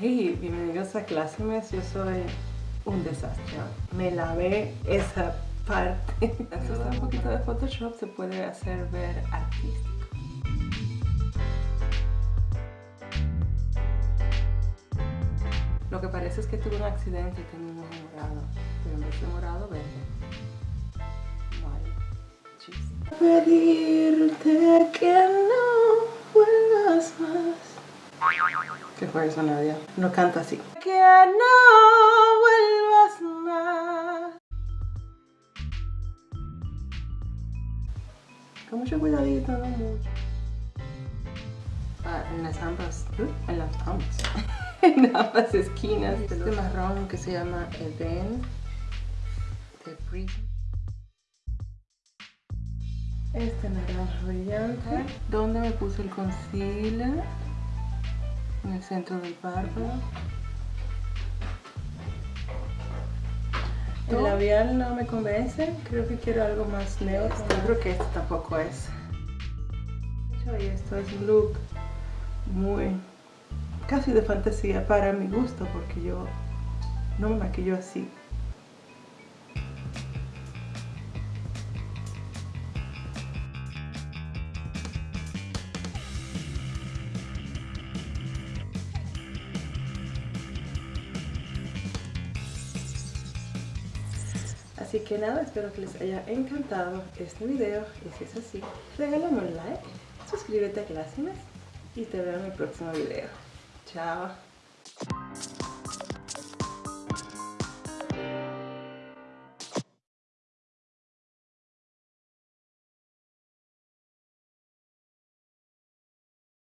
Hey, bienvenidos a Clásimes, yo soy un desastre. Me lavé esa parte. Si usa un poquito de Photoshop se puede hacer ver artístico. Lo que parece es que tuve un accidente y tengo un morado, pero en vez de morado, verde. Vale. Pedirte que no vuelvas más. ¿Qué fue eso, Nadia? No canta así. Que no vuelvas más. Con mucho cuidadito, no mucho. Ah, en las ambas, ¿eh? en las ambas, en ambas esquinas. Este marrón que se llama Eden de Prison. Este naranja brillante. ¿Dónde me puse el concealer? En el centro del párpado. El labial no me convence, creo que quiero algo más neutro. Yo creo que este tampoco es. Y esto es un look muy casi de fantasía para mi gusto porque yo no me maquillo así. Así que nada, espero que les haya encantado este video y si es así, regálame un like, suscríbete a Clásimes y te veo en el próximo video. Chao.